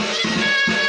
Yeah!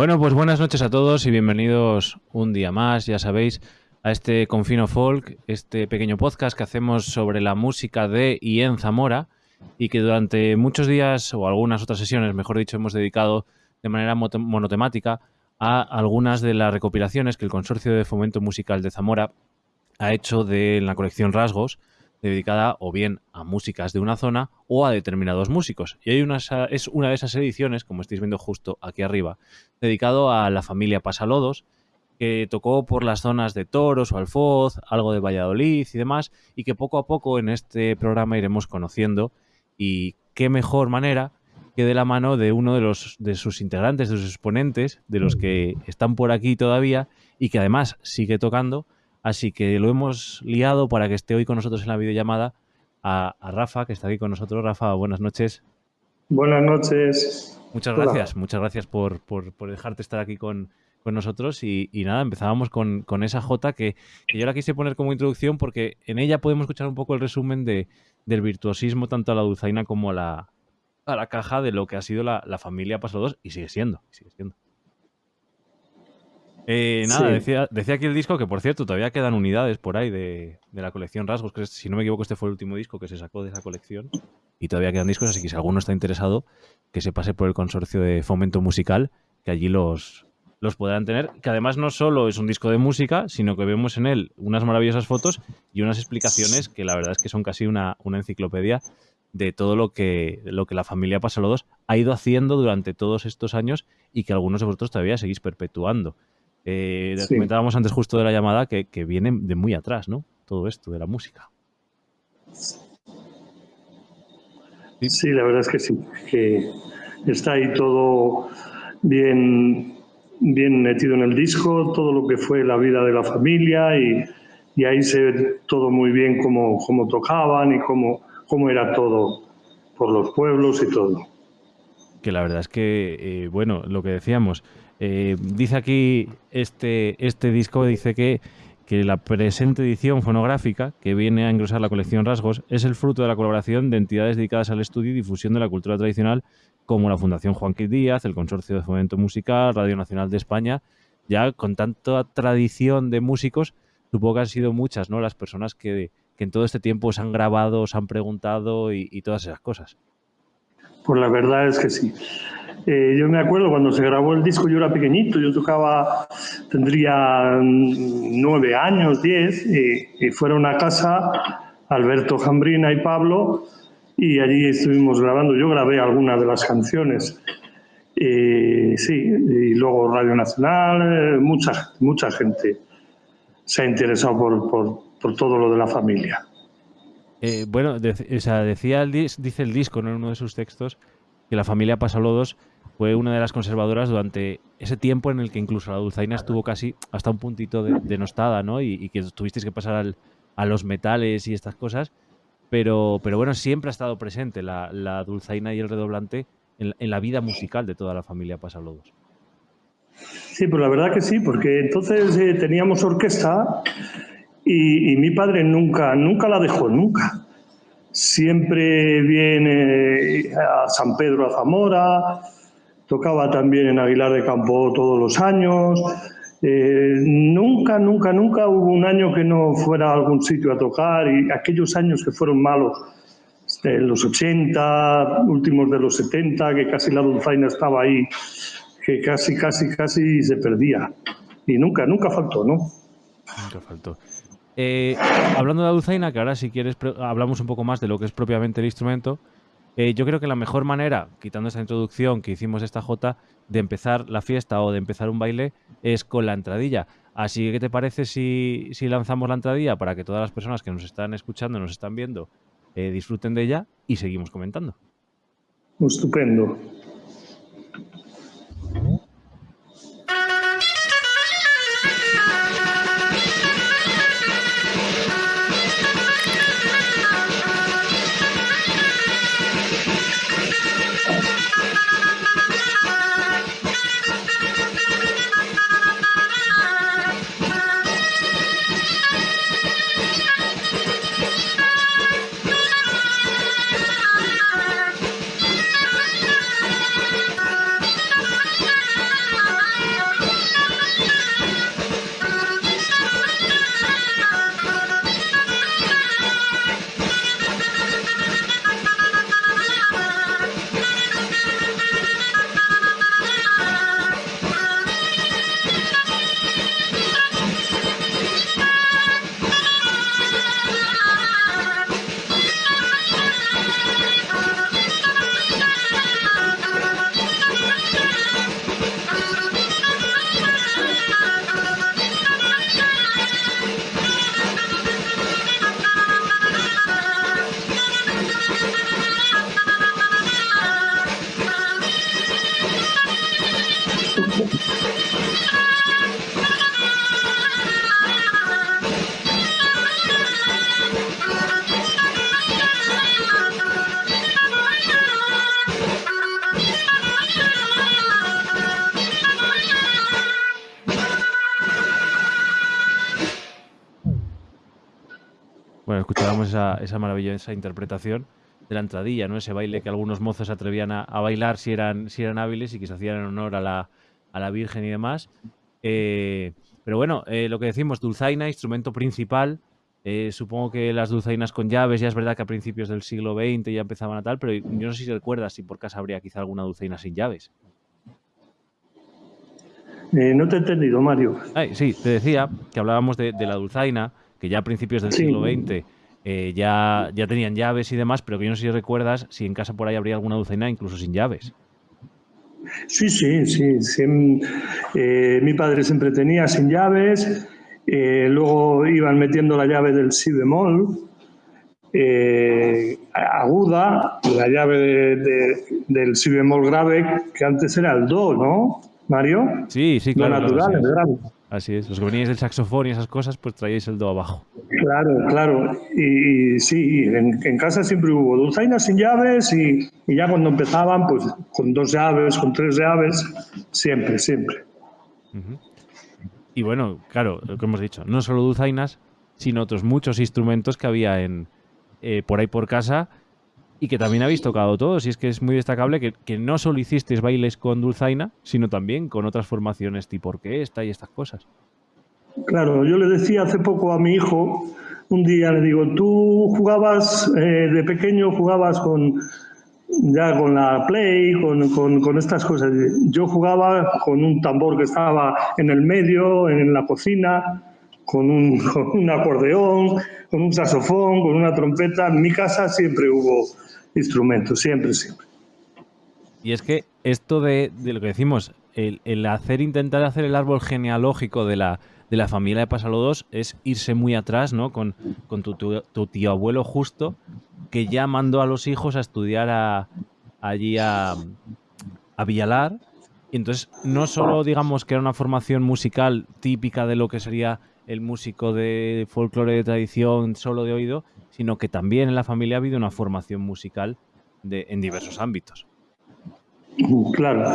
Bueno, pues buenas noches a todos y bienvenidos un día más, ya sabéis, a este Confino Folk, este pequeño podcast que hacemos sobre la música de y en Zamora y que durante muchos días o algunas otras sesiones, mejor dicho, hemos dedicado de manera monotemática a algunas de las recopilaciones que el Consorcio de Fomento Musical de Zamora ha hecho de la colección Rasgos, dedicada o bien a músicas de una zona o a determinados músicos. Y hay una, es una de esas ediciones, como estáis viendo justo aquí arriba, dedicado a la familia Pasalodos, que tocó por las zonas de Toros o Alfoz, algo de Valladolid y demás, y que poco a poco en este programa iremos conociendo. Y qué mejor manera que de la mano de uno de, los, de sus integrantes, de sus exponentes, de los que están por aquí todavía y que además sigue tocando, Así que lo hemos liado para que esté hoy con nosotros en la videollamada a, Rafa, que está aquí con nosotros. Rafa, buenas noches. Buenas noches. Muchas gracias, muchas gracias por, dejarte estar aquí con, nosotros. Y, nada, empezábamos con, esa J que, yo la quise poner como introducción porque en ella podemos escuchar un poco el resumen de, del virtuosismo tanto a la dulzaina como a la, a la caja de lo que ha sido la, la familia Paso 2 y sigue siendo, sigue siendo. Eh, nada, decía, decía aquí el disco que, por cierto, todavía quedan unidades por ahí de, la colección Rasgos, que si no me equivoco este fue el último disco que se sacó de esa colección. Y todavía quedan discos, así que si alguno está interesado, que se pase por el consorcio de fomento musical, que allí los, los podrán tener. Que además no solo es un disco de música, sino que vemos en él unas maravillosas fotos y unas explicaciones que la verdad es que son casi una, una enciclopedia de todo lo que, lo que la familia Pasalodos ha ido haciendo durante todos estos años y que algunos de vosotros todavía seguís perpetuando. Eh, Comentábamos antes justo de la llamada que, que, viene de muy atrás, ¿no? Todo esto de la música. Sí, la verdad es que sí, que está ahí todo bien, bien metido en el disco, todo lo que fue la vida de la familia y, y ahí se ve todo muy bien cómo, cómo tocaban y cómo, cómo era todo por los pueblos y todo. Que la verdad es que, eh, bueno, lo que decíamos, eh, dice aquí este, este disco, dice que, que la presente edición fonográfica, que viene a engrosar la colección Rasgos, es el fruto de la colaboración de entidades dedicadas al estudio y difusión de la cultura tradicional, como la Fundación Juan Quil Díaz, el Consorcio de Fomento Musical, Radio Nacional de España. Ya con tanta tradición de músicos, supongo que han sido muchas ¿no? las personas que, en todo este tiempo se han grabado, se han preguntado y todas esas cosas. Pues la verdad es que sí. Eh, yo me acuerdo cuando se grabó el disco, yo era pequeñito, yo tocaba, tendría nueve años, diez, y, fueron a casa Alberto Jambrina y Pablo, y allí estuvimos grabando. Yo grabé algunas de las canciones. sí, y luego Radio Nacional, eh, mucha, mucha gente se ha interesado por, por, por todo lo de la familia. Eh, bueno, o sea, decía el dice el disco en uno de sus textos que la familia Pasalodos fue una de las conservadoras durante ese tiempo en el que incluso la dulzaina estuvo casi hasta un puntito denostada, ¿no? Y, que tuvisteis que pasar a los metales y estas cosas. Pero, pero bueno, siempre ha estado presente la, dulzaina y el redoblante en, la vida musical de toda la familia Pasalodos. Sí, pues la verdad que sí, porque entonces eh, teníamos orquesta y, mi padre nunca, nunca la dejó, nunca. Siempre viene a San Pedro a Zamora, tocaba también en Aguilar de Campo todos los años. Eh, nunca, nunca, nunca hubo un año que no fuera a algún sitio a tocar y aquellos años que fueron malos, de los 80, últimos de los 70, que casi la dulzaina estaba ahí, que casi, casi, casi se perdía. Y nunca, nunca faltó, ¿no? Nunca faltó. Eh, hablando de la dulzaina, que ahora si quieres hablamos un poco más de lo que es propiamente el instrumento, eh, yo creo que la mejor manera, quitando esta introducción que hicimos esta J, de empezar la fiesta o de empezar un baile es con la entradilla. Así que, ¿qué te parece si, lanzamos la entradilla para que todas las personas que nos están escuchando, nos están viendo, eh, disfruten de ella y seguimos comentando? Estupendo. Esa, maravillosa interpretación de la entradilla, ¿no? Ese baile que algunos mozos atrevían a, bailar si eran, si eran hábiles y que se hacían en honor a la, a la Virgen y demás. Eh, pero bueno, eh, lo que decimos, dulzaina, instrumento principal. Eh, supongo que las dulzainas con llaves, ya es verdad que a principios del siglo XX ya empezaban a tal, pero yo no sé si recuerdas si por casa habría quizá alguna dulzaina sin llaves. no te he entendido, Mario. sí, te decía que hablábamos de, la dulzaina, que ya a principios del siglo XX eh, ya, ya tenían llaves y demás, pero que yo no sé si recuerdas si en casa por ahí habría alguna dulzaina incluso sin llaves. Sí, sí, sí. Eh, mi padre siempre tenía sin llaves, eh, luego iban metiendo la llave del si bemol, aguda, la llave del si bemol grave, que antes era el do, ¿no, Mario? Sí, sí, claro. Lo natural, el grave. Así es, los que veníais del saxofón y esas cosas, pues traíais el do abajo. Claro, claro. Y, sí, en, casa siempre hubo dulzainas sin llaves y, ya cuando empezaban, pues con dos llaves, con tres llaves, siempre, siempre. Y bueno, claro, lo que hemos dicho, no solo dulzainas, sino otros muchos instrumentos que había en, eh, por ahí por casa y que también habéis tocado todos. Y es que es muy destacable que, que, no solo hicisteis bailes con dulzaina, sino también con otras formaciones tipo orquesta y estas cosas. Claro, yo le decía hace poco a mi hijo, un día le digo, tú jugabas eh, de pequeño, jugabas con ya con la play, con, con, con, estas cosas. Yo jugaba con un tambor que estaba en el medio, en la cocina, con un, acordeón, con un saxofón, con una trompeta. En mi casa siempre hubo instrumentos, siempre, siempre. Y es que esto de, de lo que decimos, el, el, hacer, intentar hacer el árbol genealógico de la, de la familia de Pasalodos es irse muy atrás, ¿no? Con, con tu, tu, tu, tío abuelo justo, que ya mandó a los hijos a estudiar a, allí a, a Villalar. Y entonces, no solo digamos que era una formación musical típica de lo que sería el músico de folclore de tradición solo de oído, sino que también en la familia ha habido una formación musical de, en diversos ámbitos. Claro.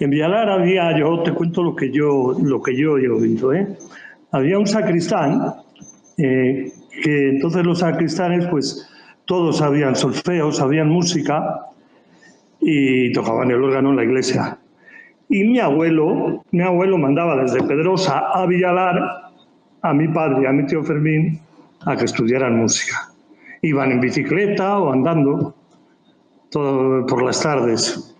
En Villalar había, yo te cuento lo que yo, lo que yo he oído, ¿eh? Había un sacristán, eh, que entonces los sacristanes, pues todos sabían solfeo, sabían música y tocaban el órgano en la iglesia. Y mi abuelo, mi abuelo mandaba desde Pedrosa a Villalar a mi padre y a mi tío Fermín a que estudiaran música. Iban en bicicleta o andando todo por las tardes.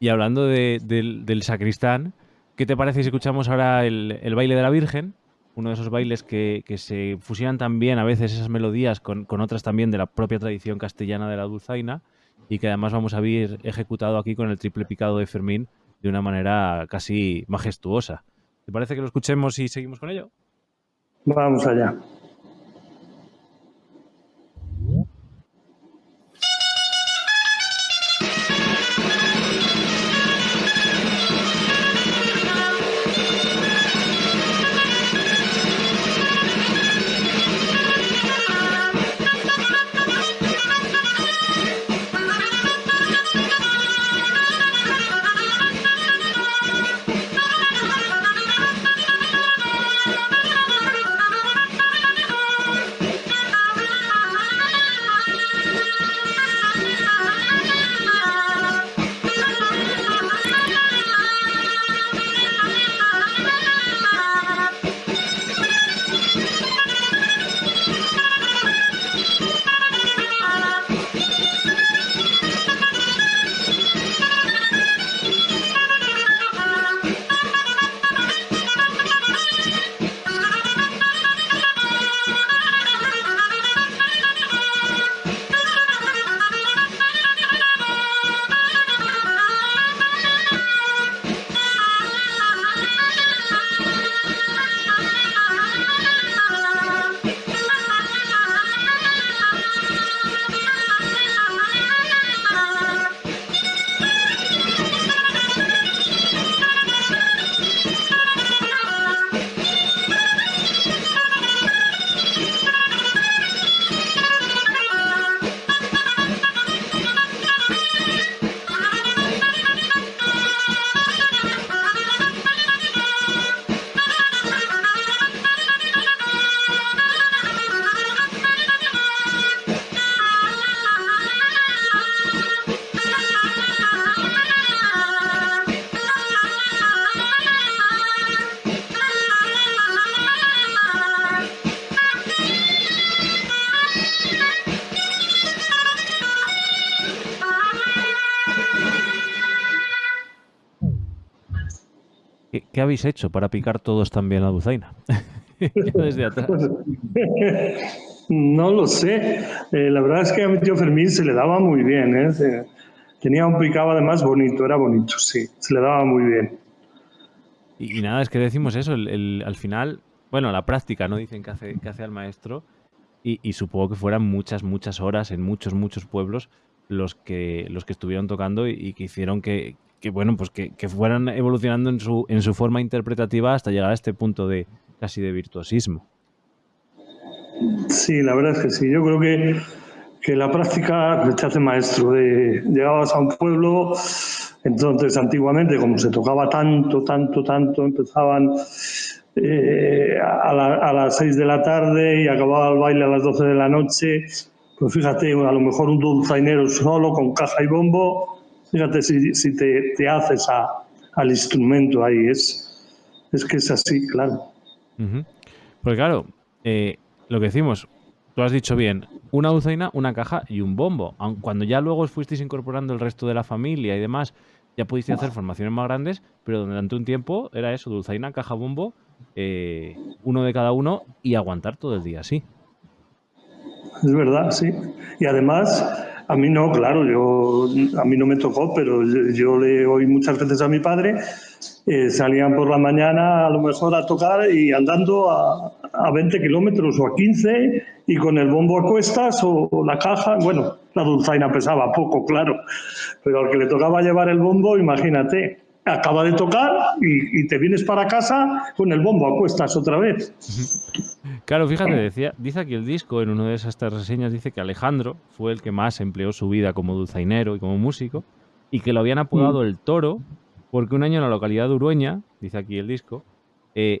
Y hablando de, del, sacristán, ¿qué te parece si escuchamos ahora el, baile de la Virgen? Uno de esos bailes que, que se fusionan también a veces esas melodías con, con, otras también de la propia tradición castellana de la dulzaina y que además vamos a ver ejecutado aquí con el triple picado de Fermín de una manera casi majestuosa. ¿Te parece que lo escuchemos y seguimos con ello? Vamos allá. Habéis hecho para picar todos también la dulzaina? Desde atrás. no lo sé. Eh, la verdad es que a mi tío Fermín se le daba muy bien. ¿eh? Se, tenía un picado además bonito, era bonito, sí. Se le daba muy bien. Y, y nada, es que decimos eso. El, el, al final, bueno, la práctica, ¿no? Dicen que hace, que hace al maestro. Y, y, supongo que fueran muchas, muchas horas en muchos, muchos pueblos los que, los que estuvieron tocando y, y que hicieron que, que bueno, pues que, que, fueran evolucionando en su, en su forma interpretativa hasta llegar a este punto de casi de virtuosismo. Sí, la verdad es que sí. Yo creo que, que la práctica te hace maestro. De, llegabas a un pueblo Entonces, antiguamente, como se tocaba tanto, tanto, tanto, empezaban eh, a, las 6 de la tarde y acababa el baile a las 12 de la noche. Pues fíjate, a lo mejor un dulzainero solo con caja y bombo, fíjate si, te, haces al instrumento ahí, es, es que es así, claro. Pues claro, eh, lo que decimos, tú has dicho bien, una dulzaina, una caja y un bombo. Cuando ya luego os fuisteis incorporando el resto de la familia y demás, ya pudisteis hacer formaciones más grandes, pero durante un tiempo era eso, dulzaina, caja, bombo, eh, uno de cada uno y aguantar todo el día así. Es verdad, sí. Y además, a mí no, claro, yo a mí no me tocó, pero yo, le oí muchas veces a mi padre, eh, salían por la mañana a lo mejor a tocar y andando a, a 20 kilómetros o a 15 y con el bombo a cuestas o, la caja, bueno, la dulzaina pesaba poco, claro, pero al que le tocaba llevar el bombo, imagínate, acaba de tocar y, te vienes para casa con el bombo a cuestas otra vez. Claro, fíjate, decía, dice aquí el disco, en una de esas reseñas, dice que Alejandro fue el que más empleó su vida como dulzainero y como músico y que lo habían apodado mm. el toro porque un año en la localidad de Urueña, dice aquí el disco, eh,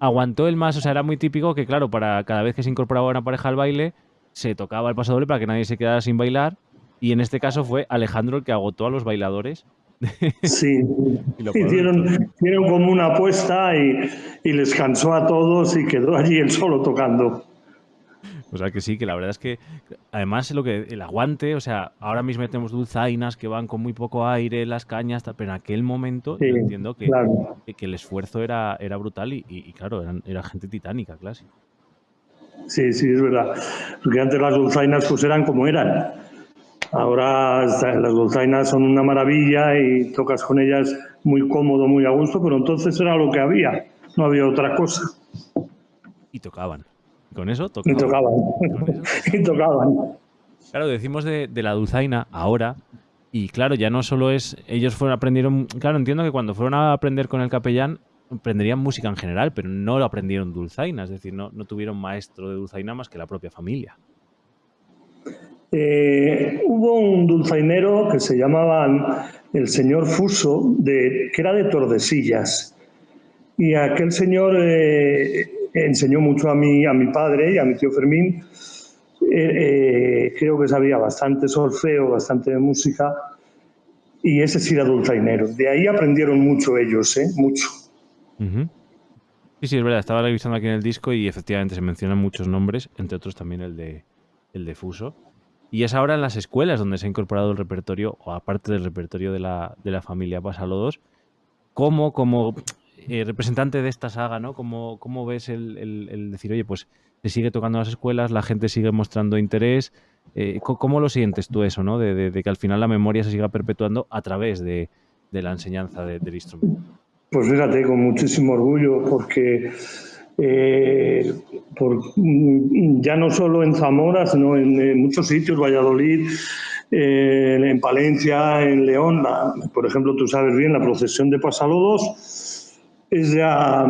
aguantó el más, o sea, era muy típico que, claro, para cada vez que se incorporaba una pareja al baile, se tocaba el paso doble para que nadie se quedara sin bailar. Y en este caso fue Alejandro el que agotó a los bailadores. Sí, hicieron, como una apuesta y, y les cansó a todos y quedó allí él solo tocando. O sea que sí, que la verdad es que además lo que el aguante, o sea, ahora mismo tenemos dulzainas que van con muy poco aire, las cañas, pero en aquel momento yo entiendo que, que, el esfuerzo era, era brutal y, claro, era gente titánica, clásico. Sí, sí, es verdad. Porque antes las dulzainas pues eran como eran. Ahora las dulzainas son una maravilla y tocas con ellas muy cómodo, muy a gusto, pero entonces era lo que había, no había otra cosa. Y tocaban. Con eso tocaban. Y tocaban. y tocaban. Claro, decimos de, la dulzaina ahora, y claro, ya no solo es. Ellos fueron aprendieron. Claro, entiendo que cuando fueron a aprender con el capellán, aprenderían música en general, pero no lo aprendieron dulzaina, es decir, no, no tuvieron maestro de dulzaina más que la propia familia. Eh, hubo un dulzainero que se llamaba el señor Fuso, de, que era de Tordesillas. Y aquel señor eh, enseñó mucho a mi, a mi padre y a mi tío Fermín. Eh, eh, creo que sabía bastante solfeo, bastante de música, y ese sí era dulzainero. De ahí aprendieron mucho ellos, ¿eh? Mucho. Sí, sí, es verdad. Estaba revisando aquí en el disco y efectivamente se mencionan muchos nombres, entre otros también el de, el de Fuso. Y es ahora en las escuelas donde se ha incorporado el repertorio, o aparte del repertorio de la, de la familia Pasalodos, como, como eh, representante de esta saga, ¿no? ¿Cómo, cómo ves el, decir, oye, pues se sigue tocando en las escuelas, la gente sigue mostrando interés? Eh, ¿Cómo lo sientes tú eso, ¿no? De, que al final la memoria se siga perpetuando a través de, la enseñanza del instrumento. Pues fíjate, con muchísimo orgullo, porque eh, ya no solo en Zamora, sino en, muchos sitios, Valladolid, en Palencia, en León, por ejemplo, tú sabes bien, la procesión de Pasalodos es ya,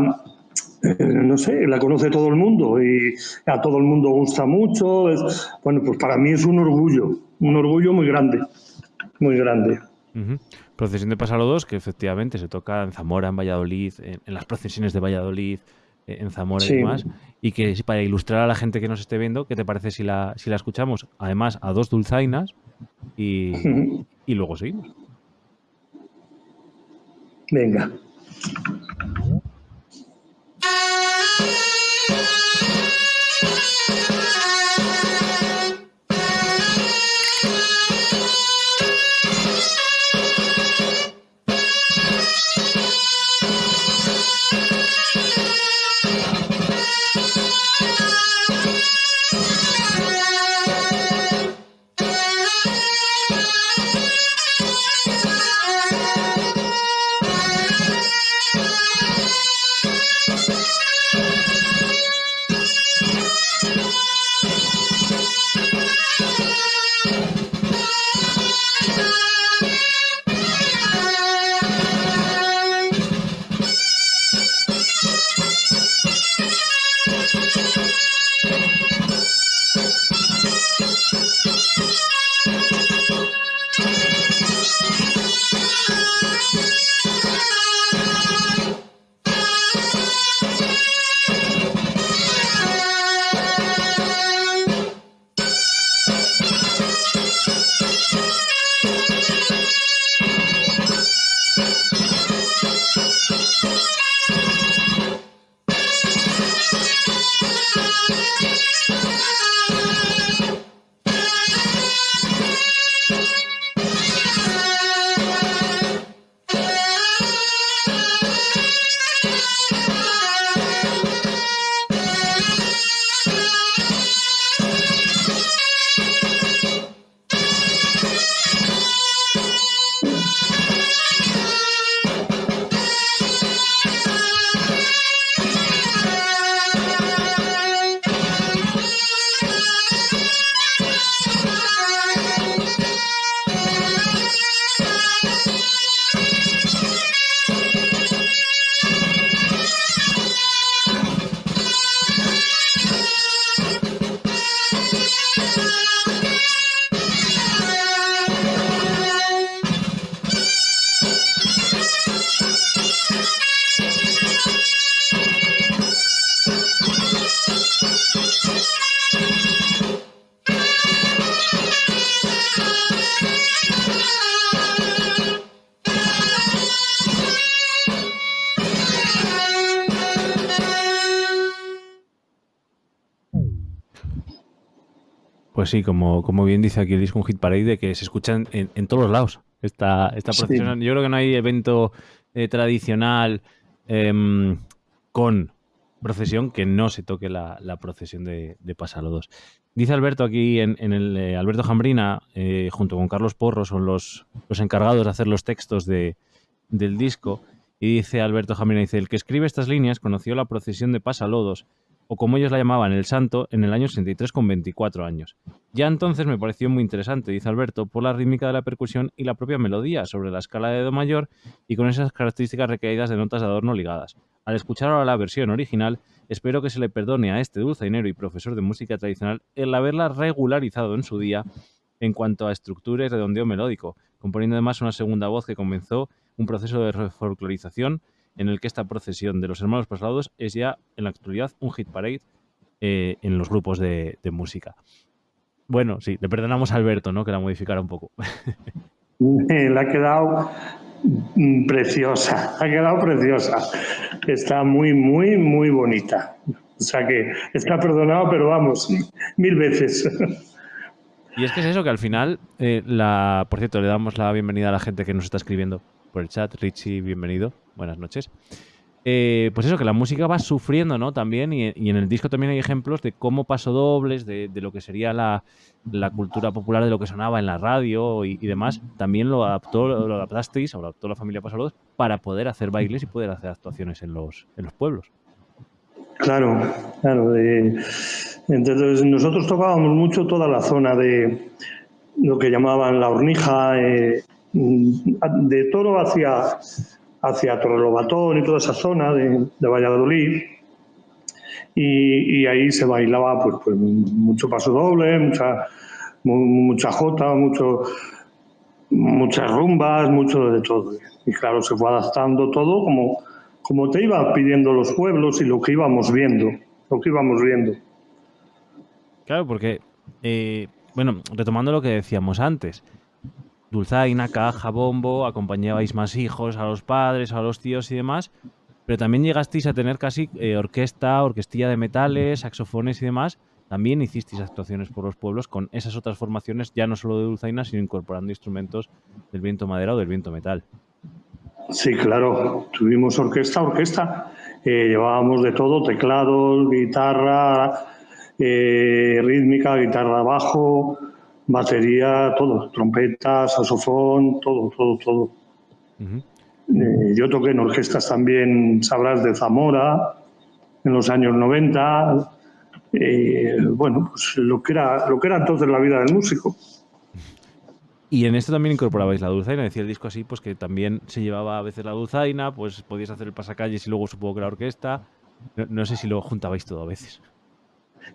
eh, no sé, la conoce todo el mundo y a todo el mundo gusta mucho. bueno, pues para mí es un orgullo, un orgullo muy grande, muy grande. Procesión de Pasalodos, que efectivamente se toca en Zamora, en Valladolid, en, las procesiones de Valladolid, eh, en Zamora y demás. Y que para ilustrar a la gente que nos esté viendo, ¿qué te parece si la, si la escuchamos? Además, a dos dulzainas y, y luego seguimos. Venga. Pues sí, como, como bien dice aquí el disco un hit parade, de que se escuchan en, todos los lados. Esta, esta procesión. Yo creo que no hay evento eh, tradicional em, con procesión que no se toque la, procesión de, de, Pasalodos. Dice Alberto aquí en, el eh, Alberto Jambrina, eh, junto con Carlos Porro, son los, los encargados de hacer los textos de, del disco. Y dice Alberto Jambrina, dice, el que escribe estas líneas conoció la procesión de Pasalodos, o como ellos la llamaban, el santo, en el año 63 con 24 años. Ya entonces me pareció muy interesante, dice Alberto, por la rítmica de la percusión y la propia melodía sobre la escala de Do mayor y con esas características recaídas de notas de adorno ligadas. Al escuchar ahora la versión original, espero que se le perdone a este dulzainero y profesor de música tradicional el haberla regularizado en su día en cuanto a estructura y redondeo melódico, componiendo además una segunda voz que comenzó un proceso de refolclorización en el que esta procesión de los hermanos pasados es ya en la actualidad un hit parade eh, en los grupos de, música. Bueno, sí, le perdonamos a Alberto, ¿no? Que la modificara un poco. Le ha quedado preciosa, ha quedado preciosa. Está muy, muy, muy bonita. O sea que está perdonado, pero vamos, mil veces. Y es que es eso, que al final, eh, la, por cierto, le damos la bienvenida a la gente que nos está escribiendo por el chat. Richie, bienvenido. Buenas noches. Eh, pues eso, que la música va sufriendo, ¿no? También, y, en el disco también hay ejemplos de cómo pasodobles, de, de lo que sería la, cultura popular, de lo que sonaba en la radio y, demás, también lo adaptó, lo adaptasteis, o lo adaptó la familia Pasados para poder hacer bailes y poder hacer actuaciones en los, en los pueblos. Claro, claro. entonces nosotros tocábamos mucho toda la zona de lo que llamaban la hornija, eh, de Toro hacia, hacia Torrelobatón y toda esa zona de, Valladolid. Y, ahí se bailaba pues, pues mucho paso doble, mucha, mucha jota, mucho, muchas rumbas, mucho de todo. Y claro, se fue adaptando todo como, como te iba pidiendo los pueblos y lo que íbamos viendo, lo que íbamos viendo. Claro, porque, eh, bueno, retomando lo que decíamos antes, dulzaina, caja, bombo, acompañabais más hijos, a los padres, a los tíos y demás, pero también llegasteis a tener casi eh, orquesta, orquestilla de metales, saxofones y demás. También hicisteis actuaciones por los pueblos con esas otras formaciones, ya no solo de dulzaina, sino incorporando instrumentos del viento madera o del viento metal. Sí, claro. Tuvimos orquesta, orquesta. Eh, llevábamos de todo, teclados, guitarra, eh, rítmica, guitarra bajo, batería, todo, trompeta, saxofón, todo, todo, todo. Eh, yo toqué en orquestas también, sabrás, de Zamora, en los años 90. Eh, bueno, pues lo que, era, lo que era entonces la vida del músico. Y en esto también incorporabais la dulzaina, decía el disco así, pues que también se llevaba a veces la dulzaina, pues podías hacer el pasacalles y luego supongo que la orquesta. no sé si lo juntabais todo a veces.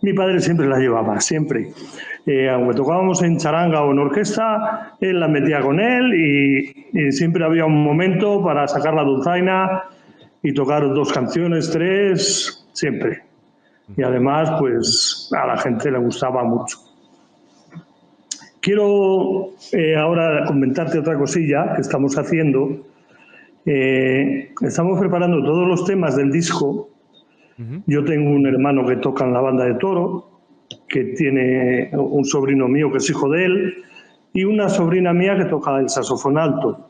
Mi padre siempre la llevaba, siempre. Eh, aunque tocábamos en charanga o en orquesta, él la metía con él y, siempre había un momento para sacar la dulzaina y tocar dos canciones, tres, siempre. Y además, pues a la gente le gustaba mucho. Quiero eh, ahora comentarte otra cosilla que estamos haciendo. Eh, estamos preparando todos los temas del disco yo tengo un hermano que toca en la banda de toro, que tiene un sobrino mío que es hijo de él, y una sobrina mía que toca el saxofón alto.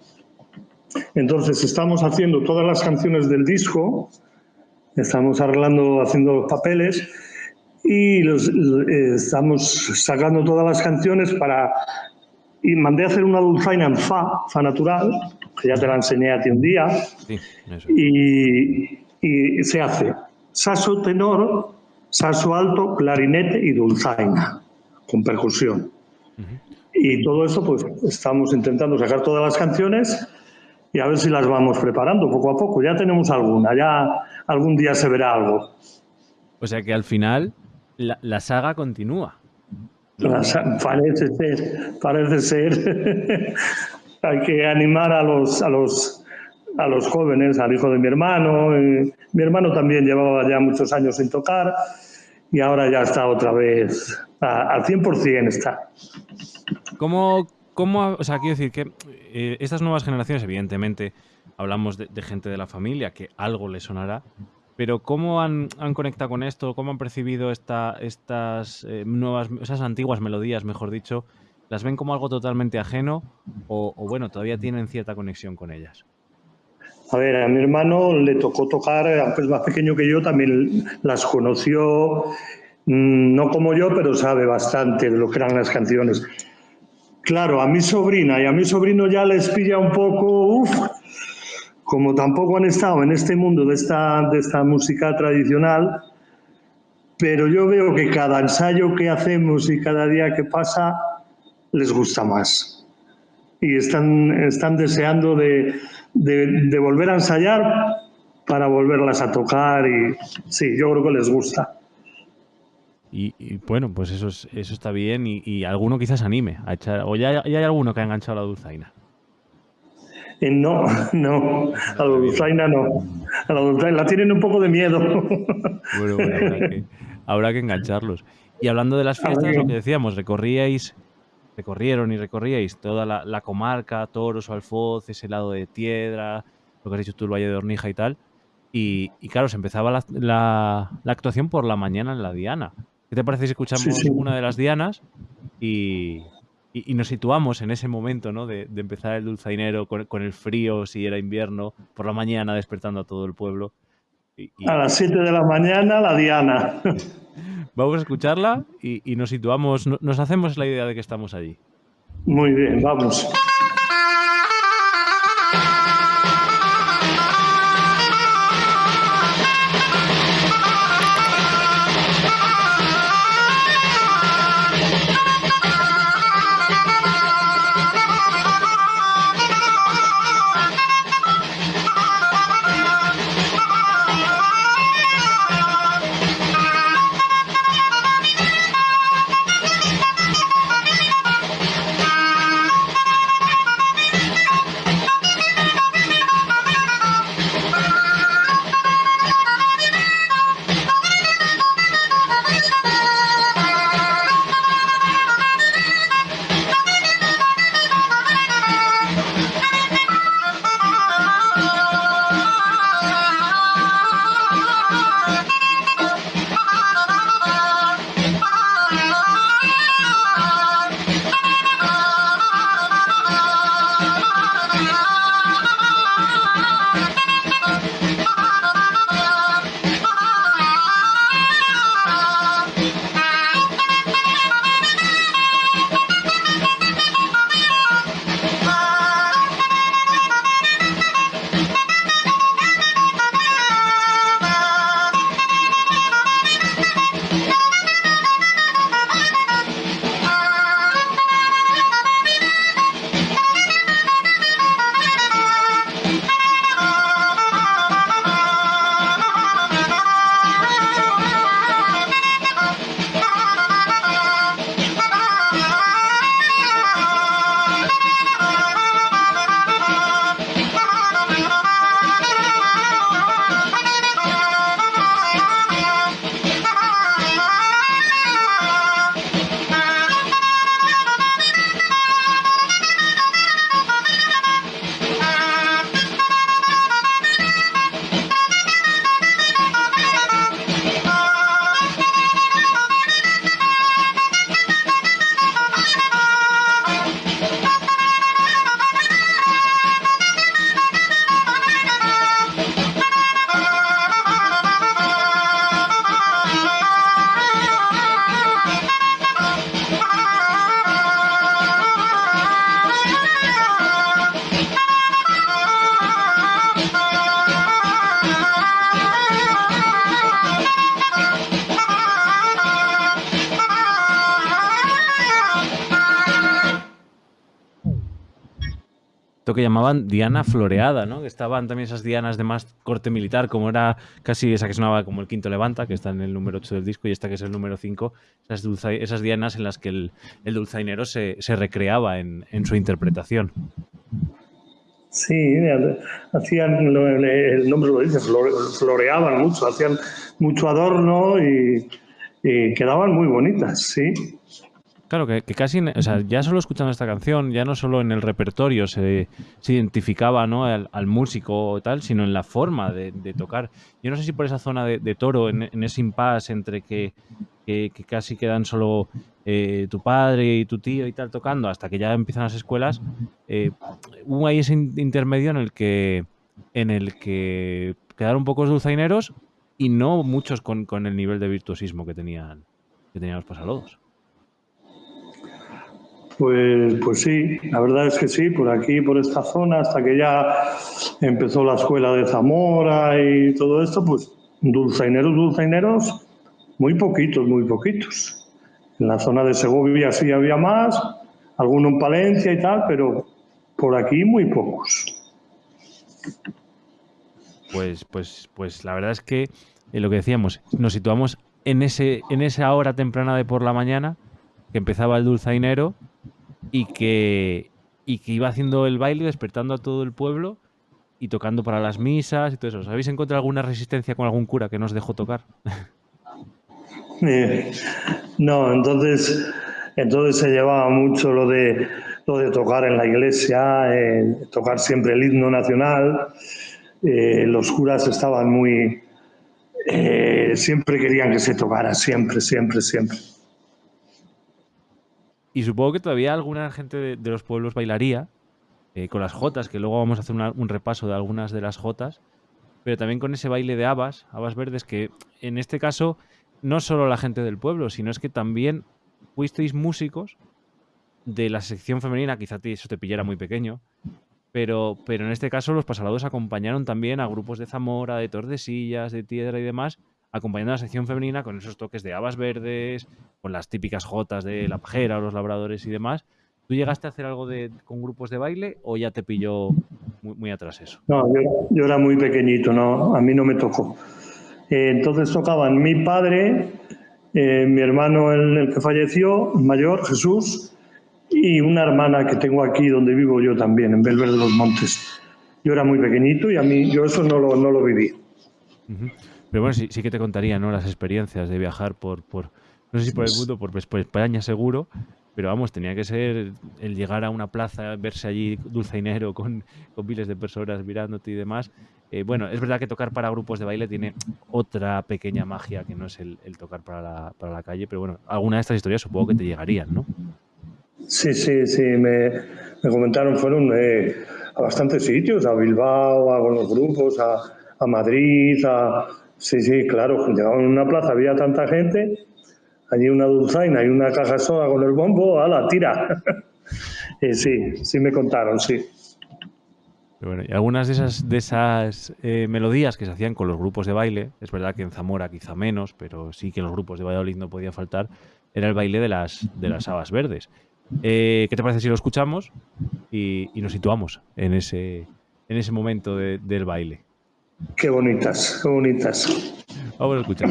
Entonces estamos haciendo todas las canciones del disco, estamos arreglando, haciendo los papeles y los, eh, estamos sacando todas las canciones para... Y mandé a hacer una dulzaina en fa, fa natural, que ya te la enseñé a ti un día, y, y se hace saso tenor, saso alto, clarinete y dulzaina, con percusión. Y todo eso, pues estamos intentando sacar todas las canciones y a ver si las vamos preparando poco a poco. Ya tenemos alguna, ya algún día se verá algo. O sea que al final la, saga continúa. parece ser, parece ser. Hay que animar a los, a los a los jóvenes, al hijo de mi hermano. mi hermano también llevaba ya muchos años sin tocar y ahora ya está otra vez al 100% está. ¿Cómo, cómo, o sea, quiero decir que eh, estas nuevas generaciones, evidentemente, hablamos de, gente de la familia que algo le sonará, Pero ¿cómo han, conectado con esto? ¿Cómo han percibido esta, estas eh, nuevas, esas antiguas melodías, mejor dicho? ¿Las ven como algo totalmente ajeno o, bueno, todavía tienen cierta conexión con ellas? A ver, a mi hermano le tocó tocar, aunque es más pequeño que yo, también las conoció, mm, no como yo, pero sabe bastante de lo que eran las canciones. Claro, a mi sobrina y a mi sobrino ya les pilla un poco, uff, como tampoco han estado en este mundo de esta, de esta música tradicional, pero yo veo que cada ensayo que hacemos y cada día que pasa les gusta más. Y están, están deseando de, de, volver a ensayar para volverlas a tocar y sí, yo creo que les gusta. Y, bueno, pues eso, eso está bien y, alguno quizás anime a echar, o ya, ya hay alguno que ha enganchado la dulzaina. Eh, no, no, a la dulzaina no. A la dulzaina la tienen un poco de miedo. Bueno, bueno habrá, que, engancharlos. Y hablando de las fiestas, lo que decíamos, recorríais, recorrieron y recorríais toda la, comarca, Toros, Alfoz, ese lado de Tiedra, lo que has dicho tú, el Valle de Hornija y tal. Y, claro, se empezaba la, la, actuación por la mañana en la Diana. ¿Qué te parece si escuchamos una de las Dianas y, y, nos situamos en ese momento, ¿no? De, empezar el dulzainero con, el frío, si era invierno, por la mañana despertando a todo el pueblo. A las 7 de la mañana, la Diana. Vamos a escucharla y, nos situamos, nos hacemos la idea de que estamos allí. Muy bien, vamos. Que llamaban Diana Floreada, ¿no? Que estaban también esas dianas de más corte militar, como era casi esa que sonaba como el quinto levanta, que está en el número 8 del disco, y esta que es el número 5, esas, esas dianas en las que el, el dulzainero se, se recreaba en, en, su interpretación. Sí, hacían, el nombre lo dice, floreaban mucho, hacían mucho adorno y, y quedaban muy bonitas, sí. Claro, que, casi, o sea, ya solo escuchando esta canción, ya no solo en el repertorio se, identificaba ¿no? al, músico o tal, sino en la forma de, tocar. Yo no sé si por esa zona de, toro, en, ese impasse entre que, casi quedan solo eh, tu padre y tu tío y tal tocando, hasta que ya empiezan las escuelas, eh, hubo ahí ese intermedio en el que en el que quedaron pocos dulzaineros y no muchos con, con el nivel de virtuosismo que tenían, que tenían los pasalodos. Pues, pues sí, la verdad es que sí, por aquí, por esta zona, hasta que ya empezó la escuela de Zamora y todo esto, pues dulzaineros, dulzaineros, muy poquitos, muy poquitos. En la zona de Segovia sí había más, alguno en Palencia y tal, pero por aquí muy pocos. Pues, pues, pues la verdad es que eh, lo que decíamos, nos situamos en ese, en esa hora temprana de por la mañana, que empezaba el dulzainero y que, y que iba haciendo el baile, despertando a todo el pueblo y tocando para las misas y todo eso. ¿Habéis encontrado alguna resistencia con algún cura que nos dejó tocar? Eh, no, entonces, entonces se llevaba mucho lo de, lo de tocar en la iglesia, eh, tocar siempre el himno nacional. Eh, los curas estaban muy... siempre querían que se tocara, siempre, siempre, siempre. Y supongo que todavía alguna gente de, los pueblos bailaría eh, con las jotas, que luego vamos a hacer un repaso de algunas de las jotas, pero también con ese baile de habas, habas verdes, que en este caso no solo la gente del pueblo, sino es que también fuisteis músicos de la sección femenina, quizá eso te pillara muy pequeño, pero, pero en este caso los pasalados acompañaron también a grupos de Zamora, de Tordesillas, de Tiedra y demás, acompañando a la sección femenina con esos toques de habas verdes, con las típicas jotas de la pajera o los labradores y demás. ¿Tú llegaste a hacer algo de, con grupos de baile o ya te pilló muy, atrás eso? No, yo, era muy pequeñito, no, a mí no me tocó. Eh, entonces tocaban mi padre, eh, mi hermano el, que falleció, mayor, Jesús, y una hermana que tengo aquí donde vivo yo también, en Belver de los Montes. Yo era muy pequeñito y a mí yo eso no lo, no lo viví. Pero bueno, sí, sí que te contaría, ¿no? Las experiencias de viajar por, por no sé si por el mundo, por, por España seguro, pero vamos, tenía que ser el llegar a una plaza, verse allí dulzainero con, con miles de personas mirándote y demás. Eh, bueno, es verdad que tocar para grupos de baile tiene otra pequeña magia que no es el, tocar para la, para la, calle, pero bueno, alguna de estas historias supongo que te llegarían, ¿no? Sí, sí, sí, me, me comentaron, fueron eh, a bastantes sitios, a Bilbao, a los grupos, a, a Madrid, a, Sí, sí, claro. Llegaba en una plaza, había tanta gente, allí una dulzaina y una caja soda con el bombo, a la tira. sí, sí me contaron, sí. Bueno, y algunas de esas, de esas eh, melodías que se hacían con los grupos de baile, es verdad que en Zamora quizá menos, pero sí que en los grupos de Valladolid no podía faltar, era el baile de las, de las habas verdes. Eh, ¿Qué te parece si lo escuchamos y, nos situamos en ese, en ese momento del baile? Qué bonitas, qué bonitas. Vamos a escuchar.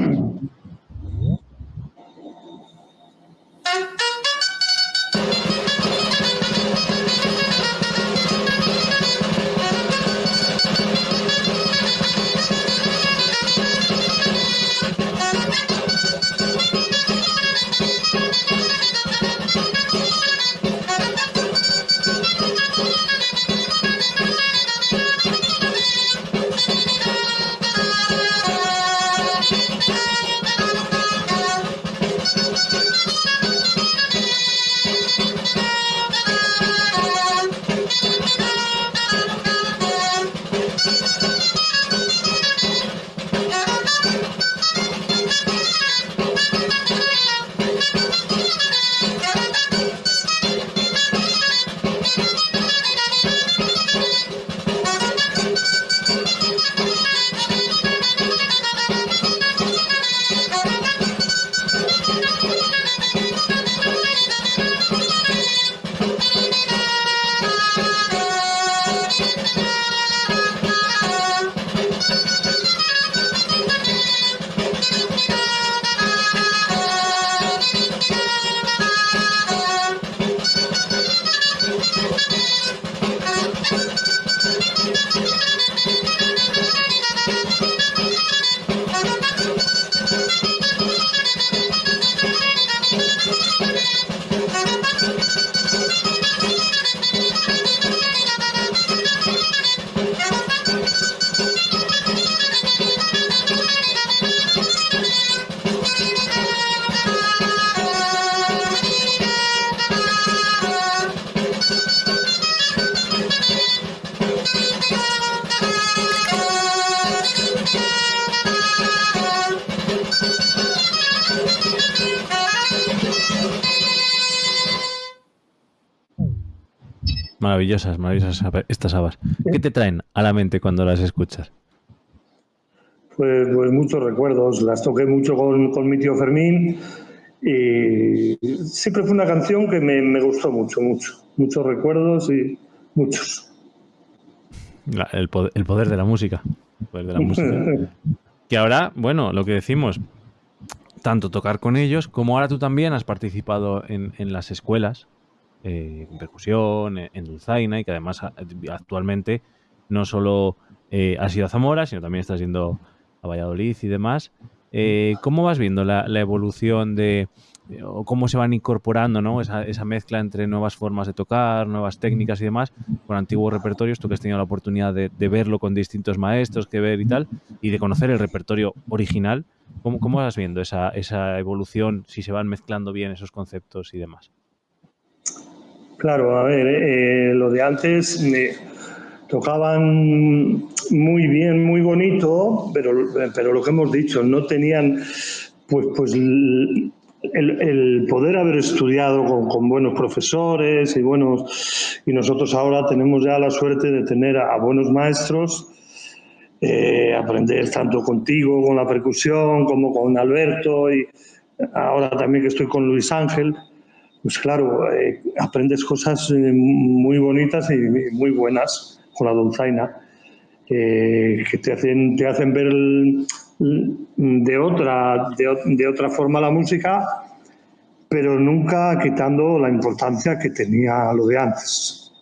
Maravillosas, maravillosas estas habas. ¿Qué te traen a la mente cuando las escuchas? Pues, pues muchos recuerdos. Las toqué mucho con, con mi tío Fermín y siempre fue una canción que me, gustó mucho, mucho. Muchos recuerdos y muchos. El poder, de la música. que ahora, bueno, lo que decimos, tanto tocar con ellos como ahora tú también has participado en, las escuelas, eh, en percusión, en, dulzaina y que además actualmente no solo eh, has ido a Zamora, sino también estás yendo a Valladolid y demás. Eh, ¿Cómo vas viendo la, evolución de, o cómo se van incorporando ¿no? esa, mezcla entre nuevas formas de tocar, nuevas técnicas y demás, con antiguos repertorios? Tú que has tenido la oportunidad de, verlo con distintos maestros, que ver y tal, y de conocer el repertorio original. ¿Cómo, cómo vas viendo esa, esa evolución, si se van mezclando bien esos conceptos y demás? Claro, a ver, eh, lo de antes tocaban muy bien, muy bonito, pero, pero lo que hemos dicho, no tenían pues, pues el, poder haber estudiado con, buenos profesores y buenos y nosotros ahora tenemos ya la suerte de tener a, buenos maestros eh, aprender tanto contigo con la percusión como con Alberto y ahora también que estoy con Luis Ángel pues claro eh, aprendes cosas eh, muy bonitas y muy buenas con la dulzaina, eh, que te hacen, te hacen ver de, otra, de, otra forma la música, pero nunca quitando la importancia que tenía lo de antes.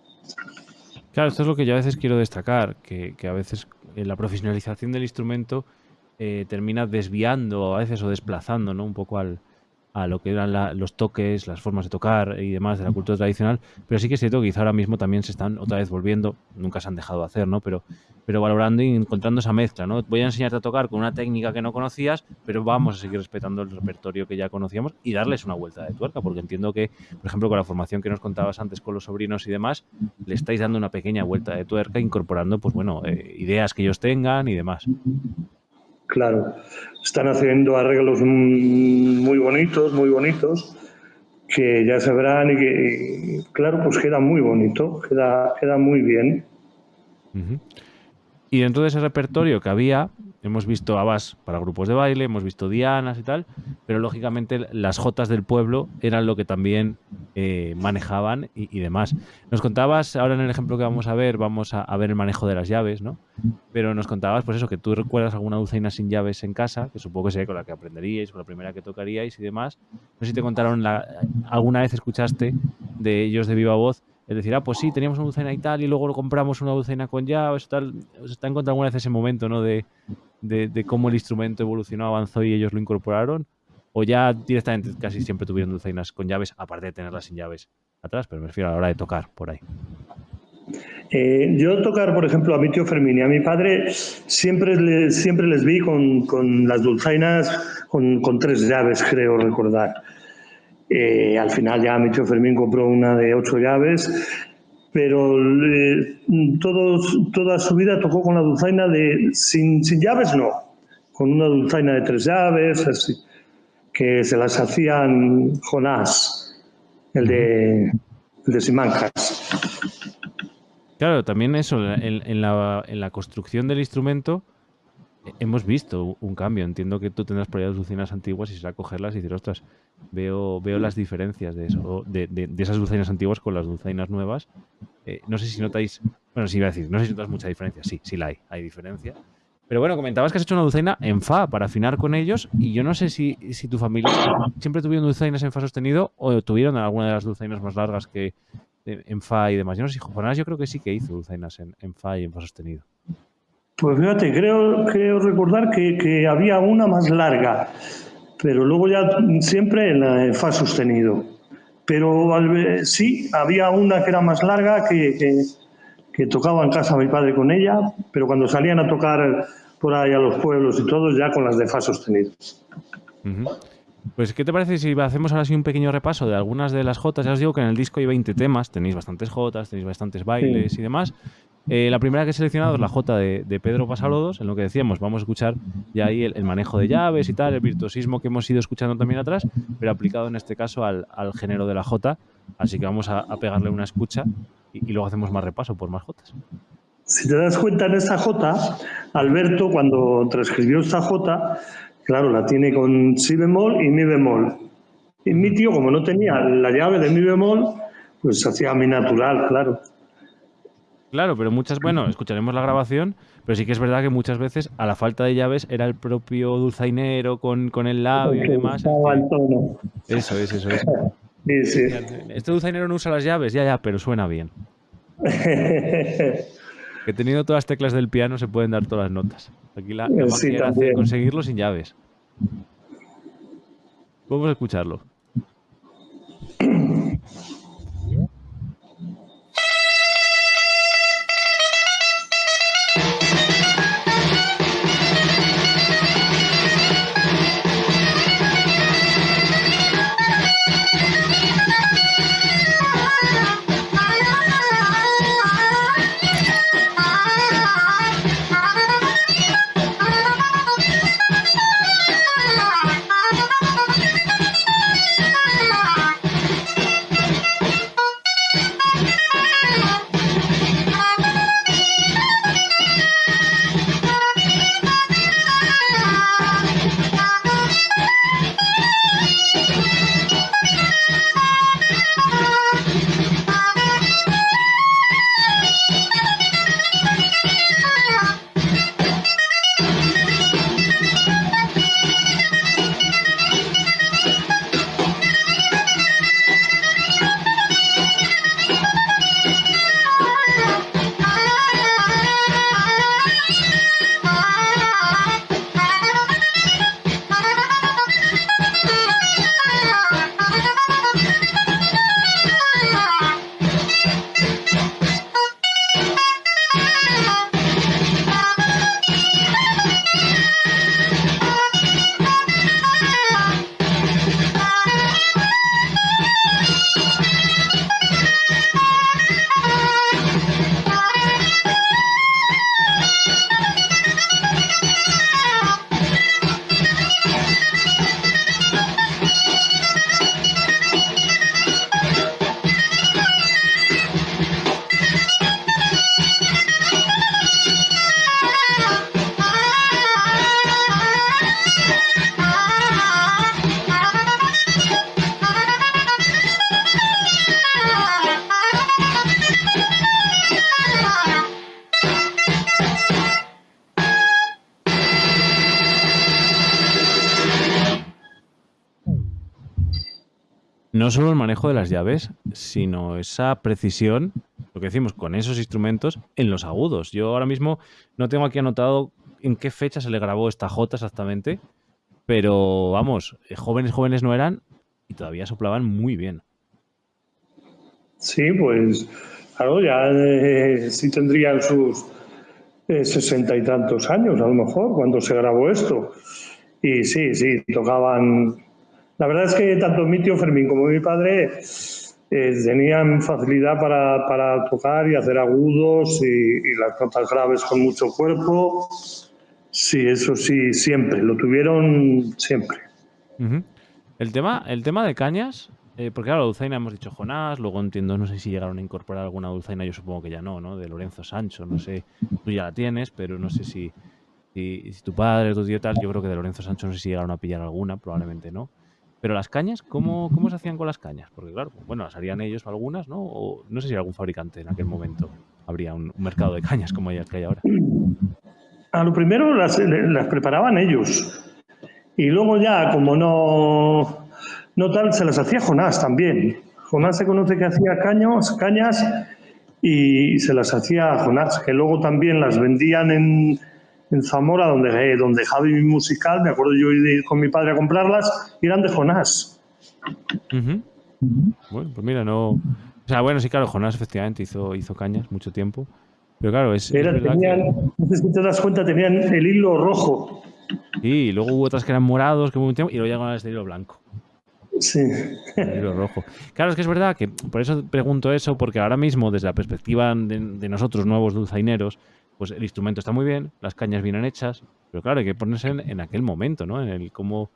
Claro, esto es lo que yo a veces quiero destacar, que, a veces la profesionalización del instrumento termina desviando a veces o desplazando ¿no? un poco al, a lo que eran los toques, las formas de tocar y demás de la cultura tradicional, pero sí que es cierto que quizá ahora mismo también se están otra vez volviendo, nunca se han dejado de hacer, ¿no? Pero, pero valorando y encontrando esa mezcla, ¿no? Voy a enseñarte a tocar con una técnica que no conocías, pero vamos a seguir respetando el repertorio que ya conocíamos y darles una vuelta de tuerca, porque entiendo que, por ejemplo, con la formación que nos contabas antes con los sobrinos y demás, le estáis dando una pequeña vuelta de tuerca incorporando, pues bueno, eh, ideas que ellos tengan y demás. Claro, están haciendo arreglos muy bonitos, muy bonitos, que ya se verán y que, claro, pues queda muy bonito, queda, queda muy bien. Y dentro de ese repertorio que había, hemos visto abas para grupos de baile, hemos visto dianas y tal, pero lógicamente las jotas del pueblo eran lo que también eh, manejaban y, demás. Nos contabas, ahora en el ejemplo que vamos a ver, vamos a, ver el manejo de las llaves, ¿no? Pero nos contabas, pues eso, que tú recuerdas alguna dulzaina sin llaves en casa, que supongo que sería con la que aprenderíais, con la primera que tocaríais y demás. No sé si te contaron, la, alguna vez escuchaste de ellos de viva voz es decir, ah, pues sí, teníamos una dulzaina y tal, y luego compramos una dulzaina con llaves, tal. ¿Os está encontrando alguna vez ese momento, ¿no? De, cómo el instrumento evolucionó, avanzó y ellos lo incorporaron? ¿O ya directamente casi siempre tuvieron dulzainas con llaves, aparte de tenerlas sin llaves atrás? Pero me refiero a la hora de tocar por ahí. Eh, yo tocar, por ejemplo, a mi tío Fermín y a mi padre, siempre, siempre les vi con, con las dulzainas con, tres llaves, creo recordar. Eh, al final ya mi tío Fermín compró una de ocho llaves, pero eh, toda su vida tocó con la dulzaina de sin, llaves, no, con una dulzaina de tres llaves, así, que se las hacían Jonás, el de, el de Simancas. Claro, también eso, en, la, en la construcción del instrumento hemos visto un cambio. Entiendo que tú tendrás por ahí dulcinas antiguas y será cogerlas y decir, ostras, veo, veo las diferencias de eso, de, esas dulzainas antiguas con las dulzainas nuevas. Eh, no sé si notáis, bueno, sí iba a decir, no sé si notas mucha diferencia. Sí, sí la hay, hay diferencia. Pero bueno, comentabas que has hecho una dulzaina en Fa para afinar con ellos y yo no sé si, tu familia siempre tuvieron dulzainas en Fa sostenido o tuvieron alguna de las dulzainas más largas que en Fa y demás. Yo no sé Jonás yo creo que sí que hizo dulzainas en Fa y en Fa sostenido. Pues fíjate, creo, creo recordar que, había una más larga, pero luego ya siempre en la Fa sostenido. Pero sí, había una que era más larga que, que, tocaba en casa mi padre con ella, pero cuando salían a tocar por ahí a los pueblos y todos, ya con las de Fa sostenido. Pues, ¿qué te parece si hacemos ahora sí un pequeño repaso de algunas de las jotas? Ya os digo que en el disco hay 20 temas, tenéis bastantes jotas, tenéis bastantes bailes y demás. Eh, la primera que he seleccionado es la J de, Pedro Pasalodos, en lo que decíamos, vamos a escuchar ya ahí el, manejo de llaves y tal, el virtuosismo que hemos ido escuchando también atrás, pero aplicado en este caso al, género de la J. Así que vamos a, pegarle una escucha y, luego hacemos más repaso por más Jotas. Si te das cuenta en esta J, Alberto cuando transcribió esta J, claro, la tiene con si bemol y mi bemol. Y mi tío, como no tenía la llave de mi bemol, pues hacía mi natural, claro. Claro, pero muchas, bueno, escucharemos la grabación, pero sí que es verdad que muchas veces a la falta de llaves era el propio dulzainero con, con el labio y demás. Eso es, eso es. Sí, sí. Este dulzainero no usa las llaves, ya, ya, pero suena bien. que teniendo todas las teclas del piano se pueden dar todas las notas. Aquí la, la magia conseguirlo sin llaves. Podemos escucharlo. no solo el manejo de las llaves, sino esa precisión, lo que decimos, con esos instrumentos en los agudos. Yo ahora mismo no tengo aquí anotado en qué fecha se le grabó esta J exactamente, pero vamos, eh, jóvenes jóvenes no eran y todavía soplaban muy bien. Sí, pues claro, ya eh, sí tendrían sus eh, sesenta y tantos años a lo mejor cuando se grabó esto. Y sí, sí, tocaban la verdad es que tanto mi tío Fermín como mi padre eh, tenían facilidad para, tocar y hacer agudos y, las notas graves con mucho cuerpo. Sí, eso sí, siempre, lo tuvieron siempre. el, tema, el tema de cañas, eh, porque claro, la dulzaina hemos dicho Jonás, luego entiendo, no sé si llegaron a incorporar alguna dulzaina, yo supongo que ya no, ¿no? De Lorenzo Sancho, no sé, tú ya la tienes, pero no sé si, si, si tu padre, tu tío tal, yo creo que de Lorenzo Sancho no sé si llegaron a pillar alguna, probablemente no. Pero las cañas, ¿cómo, ¿cómo se hacían con las cañas? Porque claro, bueno, las harían ellos algunas, ¿no? O no sé si algún fabricante en aquel momento habría un, mercado de cañas como hay, que hay ahora. A lo primero las, las, preparaban ellos. Y luego ya, como no, no tal, se las hacía Jonás también. Jonás se conoce que hacía caños, cañas y se las hacía Jonás, que luego también las vendían en, en Zamora, donde, eh, donde Javi Musical, me acuerdo yo ir con mi padre a comprarlas, y eran de Jonás. Bueno, pues mira, no. O sea, bueno, sí, claro, Jonás efectivamente hizo, hizo cañas mucho tiempo. Pero claro, es. tenían, No sé si te das cuenta, tenían el hilo rojo. Sí, y luego hubo otras que eran morados, que y luego llegaron a este hilo blanco. Sí. Vinilo rojo. Claro, es que es verdad que por eso pregunto eso, porque ahora mismo, desde la perspectiva de, nosotros, nuevos dulzaineros, pues el instrumento está muy bien, las cañas vienen hechas, pero claro, hay que ponerse en, aquel momento, ¿no? En el cómo,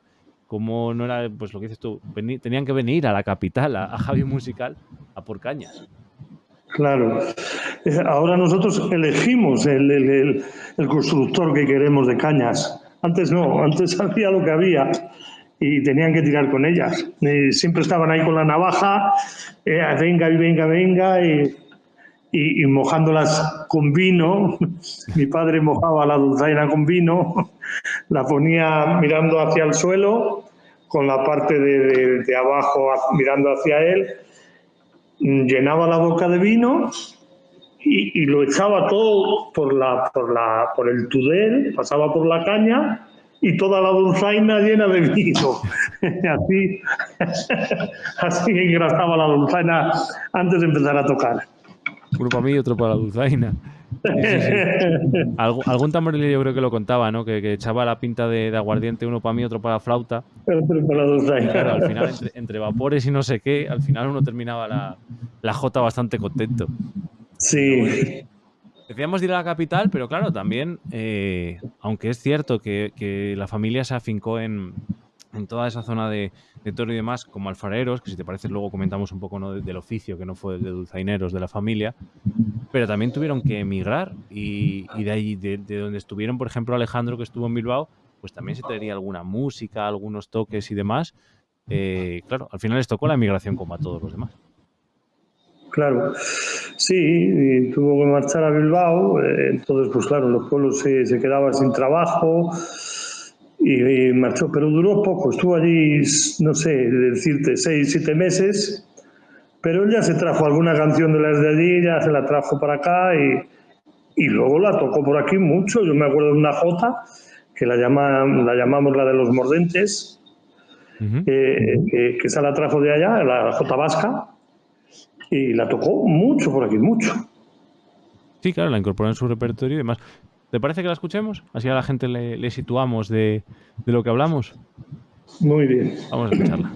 cómo no era, pues lo que dices tú, tenían que venir a la capital, a, Javi Musical, a por cañas. Claro. Eh, ahora nosotros elegimos el, constructor que queremos de cañas. Antes no, antes hacía lo que había y tenían que tirar con ellas. siempre estaban ahí con la navaja, eh, venga y venga, venga, y, mojándolas con vino. Mi padre mojaba la dulzaina con vino, la ponía mirando hacia el suelo, con la parte de, de abajo mirando hacia él, llenaba la boca de vino y, lo echaba todo por, la, por, la, por el tudel, pasaba por la caña y toda la dulzaina llena de vino. así, así engrasaba la dulzaina antes de empezar a tocar. Uno para mí y otro para la dulzaina. algún tamborilero yo creo que lo contaba, ¿no? Que, echaba la pinta de, aguardiente, uno para mí, otro para la flauta. Claro, al final, entre, vapores y no sé qué, al final uno terminaba la, la jota bastante contento. Sí. Decíamos de ir a la capital, pero claro, también, eh, aunque es cierto que, la familia se afincó en, toda esa zona de, Toro y demás, como alfareros, que si te parece luego comentamos un poco ¿no? del oficio, que no fue de dulzaineros de la familia, pero también tuvieron que emigrar y, de ahí, de, donde estuvieron, por ejemplo, Alejandro, que estuvo en Bilbao, pues también se traería alguna música, algunos toques y demás. Eh, claro, al final les tocó la emigración como a todos los demás. Claro, sí, tuvo que marchar a Bilbao, eh, entonces pues claro, los pueblos se, se quedaban sin trabajo y, marchó, pero duró poco, estuvo allí, no sé, decirte, seis, siete meses, pero él ya se trajo alguna canción de las de allí, ya se la trajo para acá y, y luego la tocó por aquí mucho, yo me acuerdo de una jota que la, llama, la llamamos la de los mordentes, eh, que, que esa la trajo de allá, la jota vasca, y la tocó mucho por aquí, mucho. Sí, claro, la incorporó en su repertorio y demás. ¿Te parece que la escuchemos? Así a la gente le, situamos de, de lo que hablamos. Muy bien. Vamos a escucharla.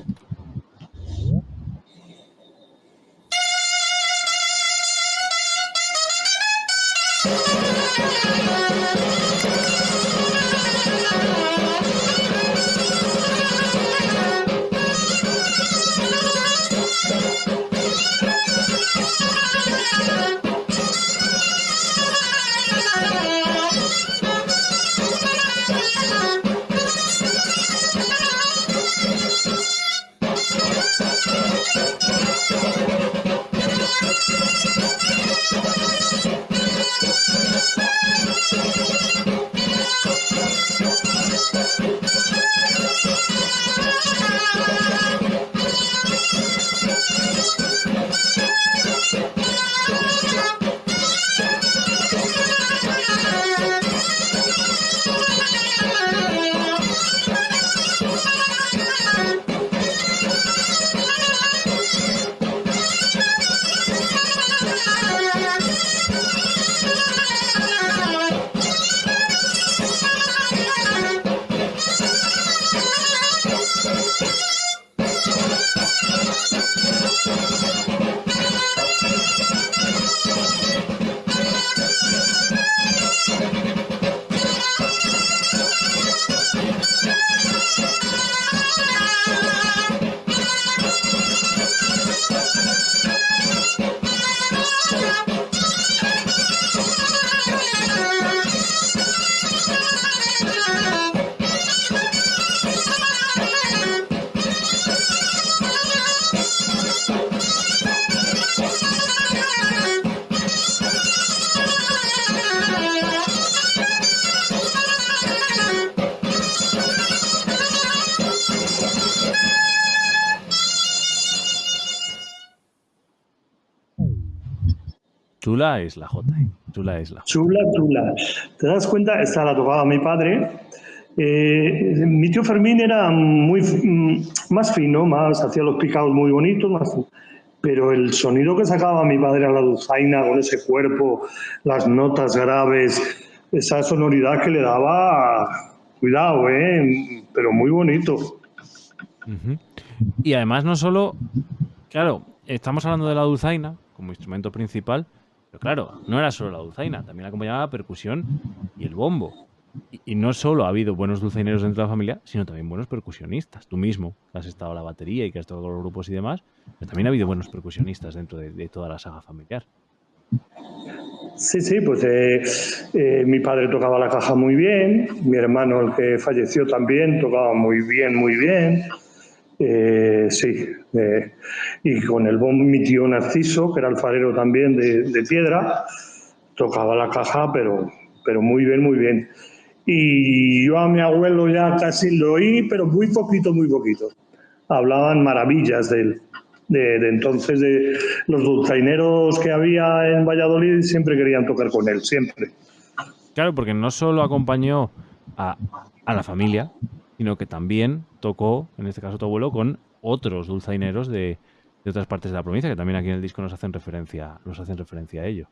Chula es la J. ¿eh? Chula es la Chula, chula. ¿Te das cuenta? Esta la tocaba mi padre. Eh, mi tío Fermín era muy mm, más fino, más hacía los picados muy bonitos, más, pero el sonido que sacaba mi padre a la dulzaina con ese cuerpo, las notas graves, esa sonoridad que le daba, cuidado, ¿eh? pero muy bonito. Y además no solo, claro, estamos hablando de la dulzaina como instrumento principal, pero claro, no era solo la dulzaina, también acompañaba la percusión y el bombo. Y, no solo ha habido buenos dulzaineros dentro de la familia, sino también buenos percusionistas. Tú mismo, que has estado a la batería y que has con los grupos y demás, pero también ha habido buenos percusionistas dentro de, toda la saga familiar. Sí, sí, pues eh, eh, mi padre tocaba la caja muy bien, mi hermano, el que falleció también, tocaba muy bien, muy bien. Eh, sí, y con el bombo mi tío Narciso, que era alfarero también de, de piedra, tocaba la caja, pero, pero muy bien, muy bien. Y yo a mi abuelo ya casi lo oí, pero muy poquito, muy poquito. Hablaban maravillas de él. De, entonces, de los dulzaineros que había en Valladolid siempre querían tocar con él, siempre. Claro, porque no solo acompañó a, la familia, sino que también tocó, en este caso tu abuelo, con otros dulzaineros de, otras partes de la provincia, que también aquí en el disco nos hacen referencia, nos hacen referencia a ello.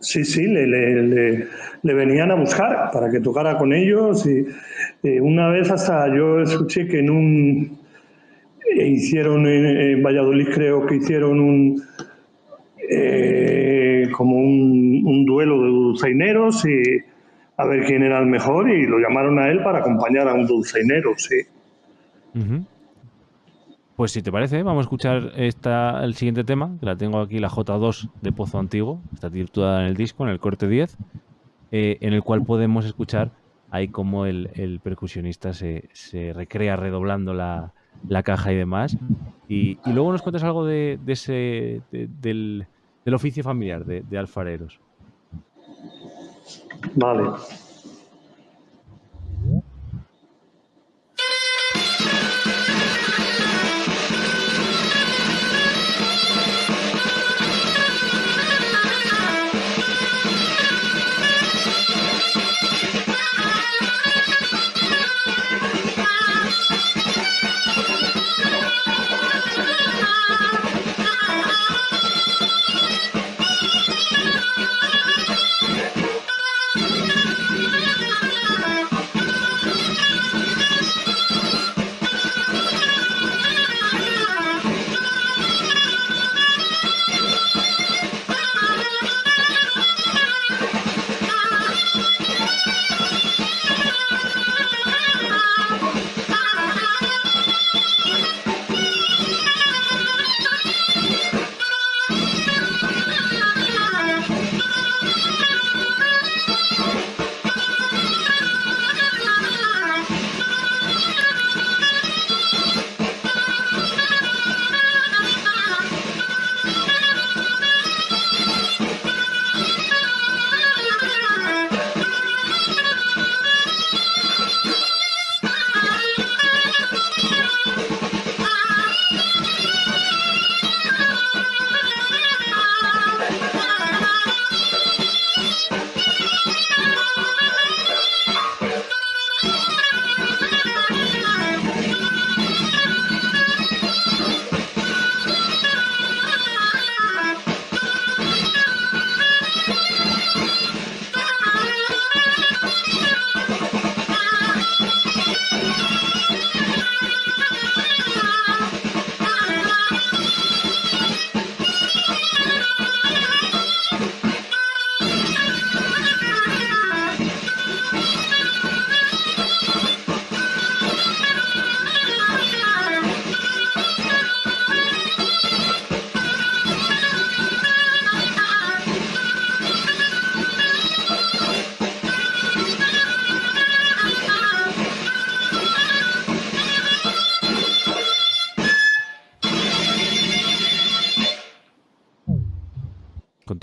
Sí, sí, le, le, venían a buscar para que tocara con ellos y una vez hasta yo escuché que en un eh, hicieron en, Valladolid creo que hicieron un eh, como un, duelo de dulceineros y a ver quién era el mejor y lo llamaron a él para acompañar a un dulceinero, sí. Pues si te parece, vamos a escuchar esta, el siguiente tema, que la tengo aquí, la J2 de Pozo Antiguo, está titulada en el disco, en el corte 10, eh, en el cual podemos escuchar ahí como el, percusionista se, recrea redoblando la, caja y demás. Y, luego nos cuentas algo de, ese, del, del, oficio familiar de, de alfareros. Vale.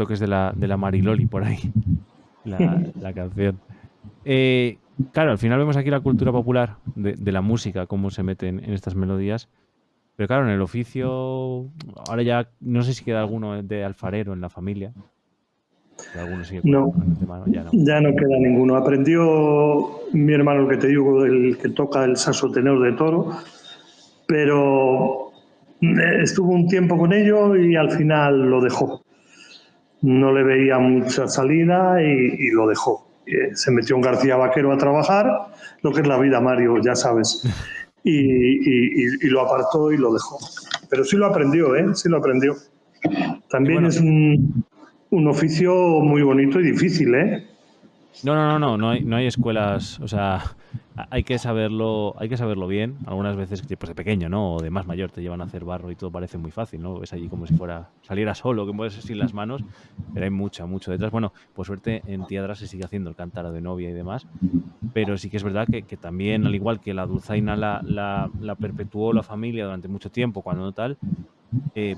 Toques de la, de la Mariloli por ahí, la, canción. Eh, claro, al final vemos aquí la cultura popular de, la música, cómo se meten en, estas melodías. Pero claro, en el oficio, ahora ya no sé si queda alguno de alfarero en la familia. no, ya no, queda ninguno. Aprendió mi hermano, el que te digo, el que toca el saxo tenor de toro, pero estuvo un tiempo con ello y al final lo dejó no le veía mucha salida y, lo dejó. Eh, se metió en García Vaquero a trabajar, lo que es la vida, Mario, ya sabes. y, lo apartó y lo dejó. Pero sí lo aprendió, ¿eh? Sí lo aprendió. También es un, un oficio muy bonito y difícil, ¿eh? No, no, no, no, no hay, no hay escuelas, o sea, hay que saberlo, hay que saberlo bien. Algunas veces, pues de pequeño, ¿no? O de más mayor te llevan a hacer barro y todo parece muy fácil, ¿no? Ves allí como si fuera saliera solo, que mueves sin las manos, pero hay mucha, mucho detrás. Bueno, por suerte en Tiadra se sigue haciendo el cántaro de novia y demás, pero sí que es verdad que, también, al igual que la dulzaina la, la, la perpetuó la familia durante mucho tiempo, cuando no tal, eh,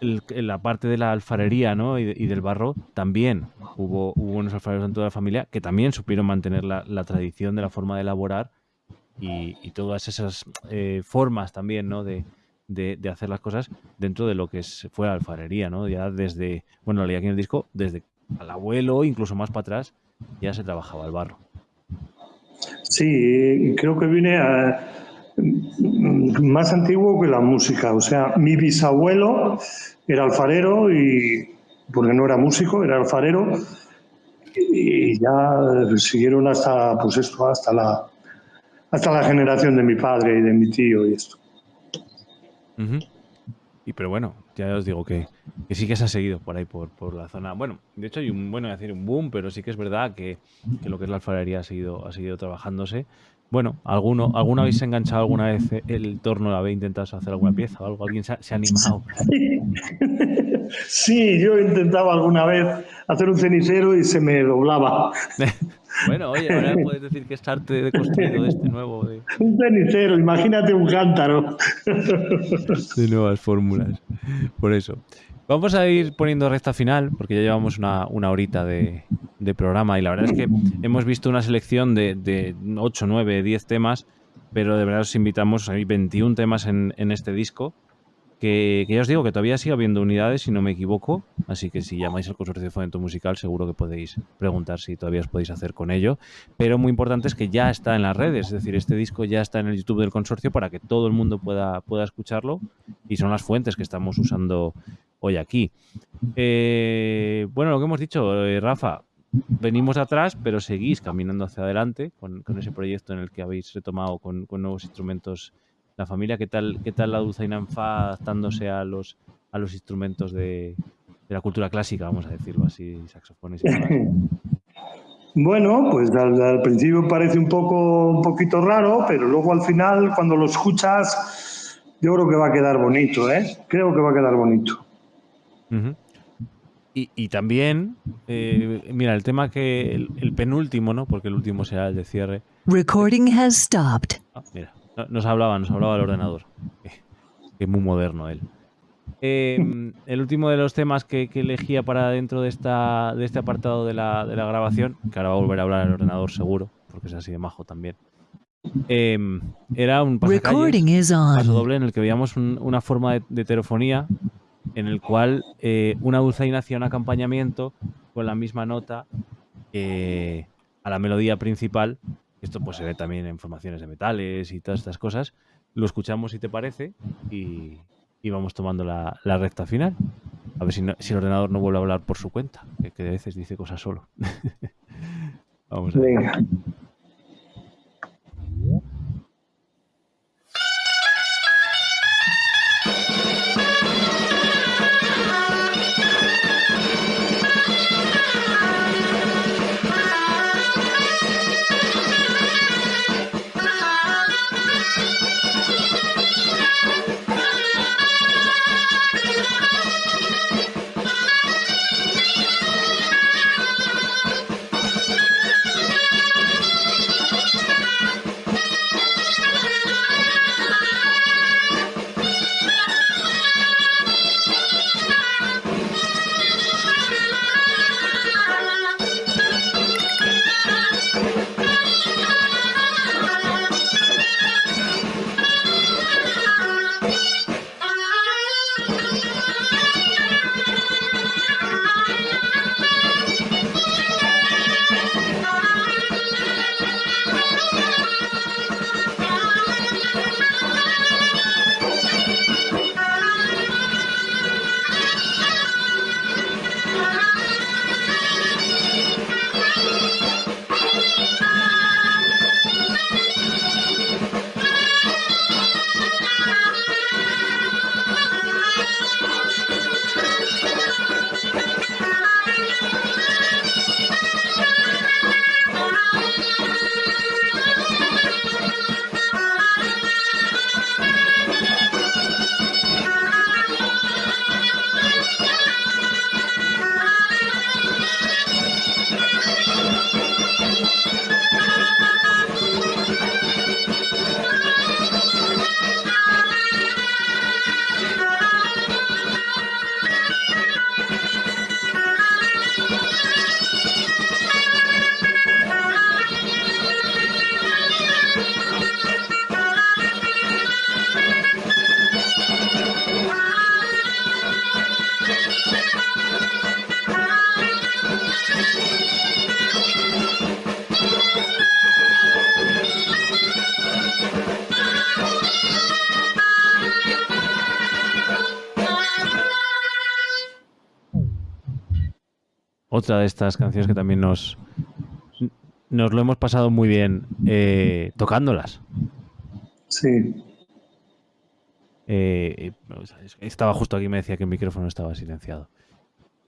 la parte de la alfarería ¿no? y, del barro, también hubo, hubo unos alfareros dentro de la familia que también supieron mantener la, tradición de la forma de elaborar y, todas esas eh, formas también ¿no? de, hacer las cosas dentro de lo que fue la alfarería, ¿no? Ya desde, bueno, leí aquí en el disco, desde al abuelo, incluso más para atrás, ya se trabajaba el barro. Sí, creo que viene a, más antiguo que la música. O sea, mi bisabuelo era alfarero y, porque no era músico, era alfarero, y ya siguieron hasta, pues esto, hasta la, hasta la generación de mi padre y de mi tío y esto. Y pero bueno, ya os digo que, sí que se ha seguido por ahí, por, por, la zona. Bueno, de hecho hay un, bueno, decir un boom, pero sí que es verdad que, que, lo que es la alfarería ha seguido, ha seguido trabajándose bueno, ¿alguno, ¿alguno habéis enganchado alguna vez el torno? ¿Habéis intentado hacer alguna pieza o algo? ¿Alguien se ha, animado? Sí. yo he intentado alguna vez hacer un cenicero y se me doblaba. bueno, oye, ahora puedes decir que es arte de construido de este nuevo. Un cenicero, imagínate un cántaro. de nuevas fórmulas. Por eso. Vamos a ir poniendo recta final, porque ya llevamos una, horita de, programa y la verdad es que hemos visto una selección de, de 8, 9, 10 temas, pero de verdad os invitamos, hay 21 temas en, este disco, que, ya os digo que todavía sigue habiendo unidades, si no me equivoco, así que si llamáis al consorcio de fomento musical seguro que podéis preguntar si todavía os podéis hacer con ello, pero muy importante es que ya está en las redes, es decir, este disco ya está en el YouTube del consorcio para que todo el mundo pueda, pueda escucharlo y son las fuentes que estamos usando hoy aquí. Eh, bueno, lo que hemos dicho, eh, Rafa, venimos atrás, pero seguís caminando hacia adelante con, ese proyecto en el que habéis retomado con, nuevos instrumentos la familia. ¿Qué tal, qué tal la Dulzaina Anfa adaptándose a los, instrumentos de, la cultura clásica, vamos a decirlo así, saxofones y Bueno, pues al, principio parece un poco un poquito raro, pero luego al final, cuando lo escuchas, yo creo que va a quedar bonito, ¿eh? Creo que va a quedar bonito y, también, eh, mira, el tema que el, penúltimo, ¿no? Porque el último será el de cierre. Recording has stopped. Ah, mira, nos hablaba, nos hablaba el ordenador. Que es muy moderno él. Em, el último de los temas que, elegía para dentro de, esta, de este apartado de la, de la, grabación, que ahora va a volver a hablar el ordenador seguro, porque es así de majo también, em, era un paso doble en el que veíamos una forma de, de, heterofonía en el cual eh, una dulzaina hacía un acompañamiento con la misma nota a la melodía principal. Esto pues se ve también en formaciones de metales y todas estas cosas. Lo escuchamos si te parece y, vamos tomando la, recta final. A ver si, si, el ordenador no vuelve a hablar por su cuenta, que, que a veces dice cosas solo. vamos a ver. Otra de estas canciones que también nos, nos lo hemos pasado muy bien eh, tocándolas. Sí. Eh, estaba justo aquí me decía que el micrófono estaba silenciado.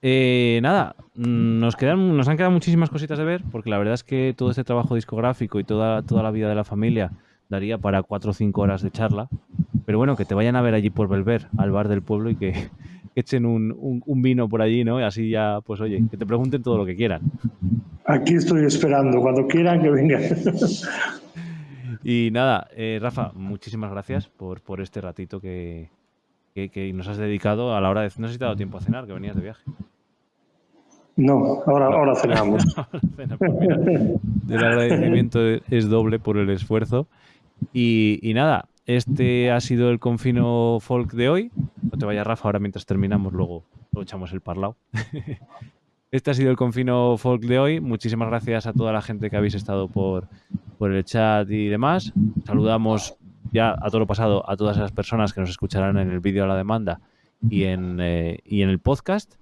Eh, nada, mm, nos, quedan, nos han quedado muchísimas cositas de ver, porque la verdad es que todo este trabajo discográfico y toda, toda la vida de la familia daría para cuatro o cinco horas de charla. Pero bueno, que te vayan a ver allí por Belver, al bar del pueblo, y que, echen un, vino por allí, ¿no? Y así ya, pues oye, que te pregunten todo lo que quieran. Aquí estoy esperando, cuando quieran que vengan. Y nada, eh, Rafa, muchísimas gracias por, por este ratito que, que, nos has dedicado a la hora de... No has dado tiempo a cenar, que venías de viaje. No, ahora, ahora cenamos. Pues el agradecimiento es doble por el esfuerzo. Y, nada, este ha sido el confino folk de hoy. No te vayas, Rafa, ahora mientras terminamos, luego, lo echamos el parlado. Este ha sido el confino folk de hoy. Muchísimas gracias a toda la gente que habéis estado por, por el chat y demás. Saludamos ya a todo lo pasado a todas esas personas que nos escucharán en el vídeo a la demanda y en, eh, y en el podcast.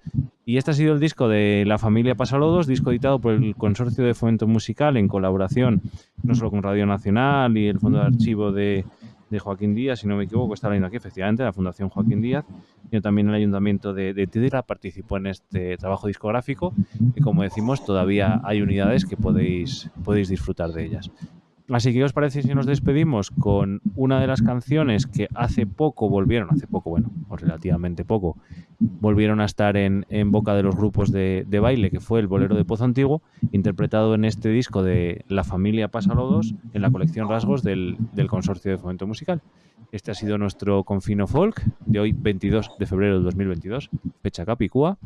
Y este ha sido el disco de La Familia Pasalodos, disco editado por el Consorcio de Fomento Musical en colaboración no solo con Radio Nacional y el Fondo de Archivo de, de Joaquín Díaz, si no me equivoco, está leyendo aquí, efectivamente, la Fundación Joaquín Díaz, y también el Ayuntamiento de, de participó en este trabajo discográfico y como decimos, todavía hay unidades que podéis, podéis disfrutar de ellas. Así que, ¿qué os parece si nos despedimos con una de las canciones que hace poco volvieron, hace poco, bueno, o relativamente poco, volvieron a estar en, boca de los grupos de, baile, que fue el Bolero de Pozo Antiguo, interpretado en este disco de La familia Pasalodos, en la colección Rasgos del Consorcio de Fomento Musical. Este ha sido nuestro Confino Folk de hoy, 22 de febrero del 2022, fecha Capicúa.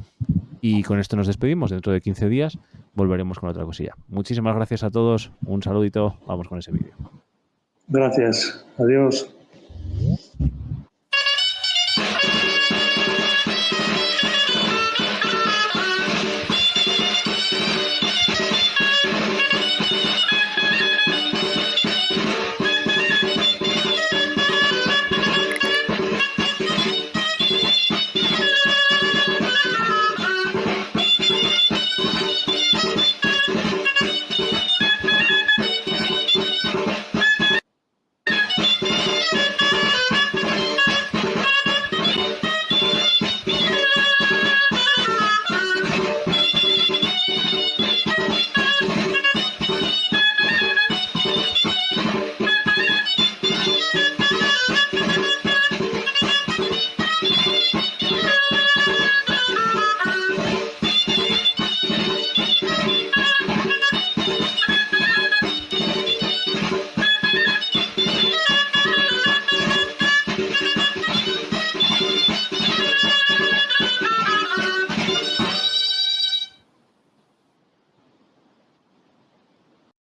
Y con esto nos despedimos. Dentro de 15 días volveremos con otra cosilla. Muchísimas gracias a todos. Un saludito. Vamos con ese vídeo. Gracias. Adiós.